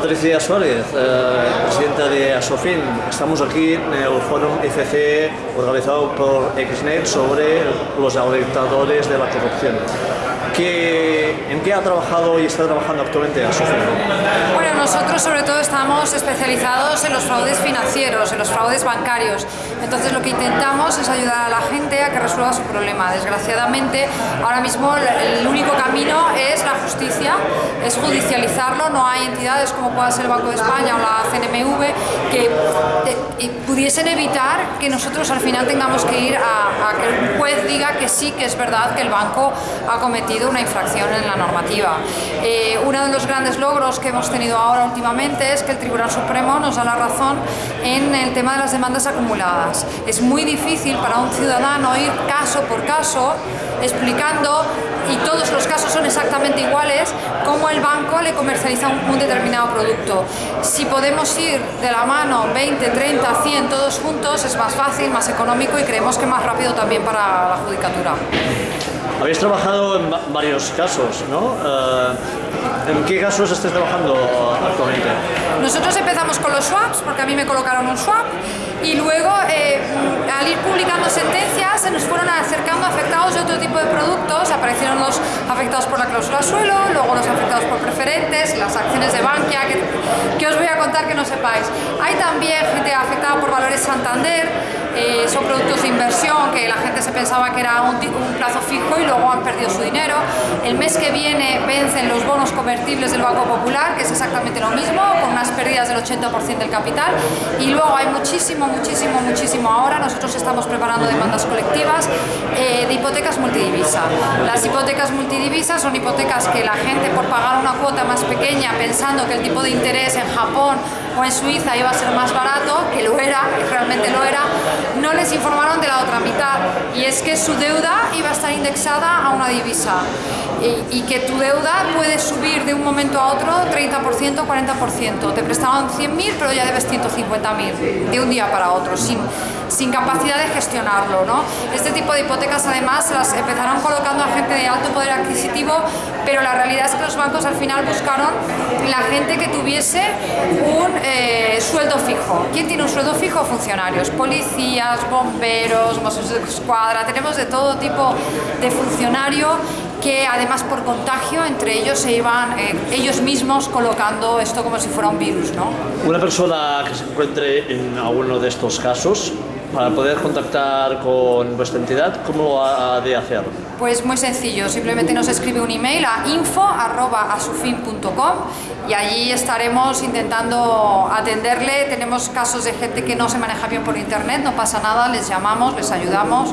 Patricia Suárez, eh, presidenta de Asofin. Estamos aquí en el Fórum ICC organizado por XNet sobre los alertadores de la corrupción. ¿Qué, ¿En qué ha trabajado y está trabajando actualmente Asofin? Bueno, nosotros sobre todo estamos especializados en los fraudes financieros, en los fraudes bancarios. Entonces lo que intentamos es ayudar a la gente a que resuelva su problema. Desgraciadamente, ahora mismo el único camino es la justicia, es judicializarlo. No hay entidades como pueda ser el Banco de España o la CNMV que pudiesen evitar que nosotros al final tengamos que ir a, que un juez diga que sí, que es verdad que el banco ha cometido una infracción en la normativa. Eh, uno de los grandes logros que hemos tenido ahora últimamente es que el Tribunal Supremo nos da la razón en el tema de las demandas acumuladas. Es muy difícil para un ciudadano ir caso por caso explicando y todos los casos son exactamente iguales, cómo el banco le comercializa un, determinado producto. Si podemos ir de la mano 20, 30, 100 todos juntos, es más fácil, más económico y creemos que más rápido también para la judicatura. Habéis trabajado en varios casos, ¿no? Eh, ¿En qué casos estáis trabajando actualmente? Nosotros empezamos con los swaps, porque a mí me colocaron un swap, y luego eh, al ir publicando sentencias afectados por la cláusula suelo, luego los afectados por preferentes, las acciones de Bankia, que, que os voy a contar que no sepáis. Hay también gente afectada por valores Santander, eh, son productos de inversión pensaba que era un, un, plazo fijo y luego han perdido su dinero. El mes que viene vencen los bonos convertibles del Banco Popular, que es exactamente lo mismo, con unas pérdidas del 80% del capital. Y luego hay muchísimo, muchísimo, muchísimo ahora. Nosotros estamos preparando demandas colectivas eh, de hipotecas multidivisa. Las hipotecas multidivisas son hipotecas que la gente por pagar una cuota más pequeña pensando que el tipo de interés en Japón o en Suiza iba a ser más barato, que lo era, y realmente lo era, no les informaron de la otra mitad y es que su deuda iba a estar indexada a una divisa. Y, que tu deuda puede subir momento a otro 30%, 40%. Te prestaban 100.000 pero ya debes 150.000 de un día para otro, sin, sin capacidad de gestionarlo. ¿no? Este tipo de hipotecas además las empezaron colocando a gente de alto poder adquisitivo, pero la realidad es que los bancos al final buscaron la gente que tuviese un eh, sueldo fijo. ¿Quién tiene un sueldo fijo? Funcionarios, policías, bomberos, mozos de escuadra, tenemos de todo tipo de funcionario que además por contagio entre ellos se iban eh, ellos mismos colocando esto como si fuera un virus. ¿no? Una persona que se encuentre en alguno de estos casos para poder contactar con vuestra entidad, ¿cómo lo ha de hacer? Pues muy sencillo, simplemente nos escribe un email a info.asufin.com y allí estaremos intentando atenderle. Tenemos casos de gente que no se maneja bien por internet, no pasa nada, les llamamos, les ayudamos,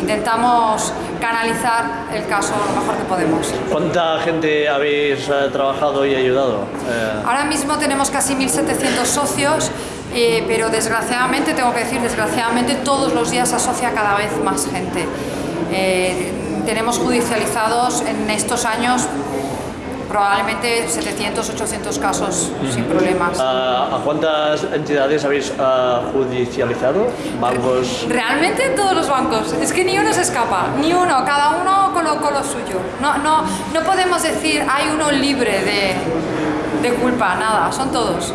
intentamos canalizar el caso lo mejor que podemos. ¿Cuánta gente habéis eh, trabajado y ayudado? Eh... Ahora mismo tenemos casi 1.700 socios eh, pero desgraciadamente, tengo que decir, desgraciadamente todos los días se asocia cada vez más gente. Eh, tenemos judicializados en estos años probablemente 700, 800 casos sin problemas. ¿A cuántas entidades habéis judicializado? ¿Bancos? Realmente todos los bancos. Es que ni uno se escapa, ni uno. Cada uno colocó lo suyo. No, no, no podemos decir hay uno libre de, de culpa, nada. Son todos.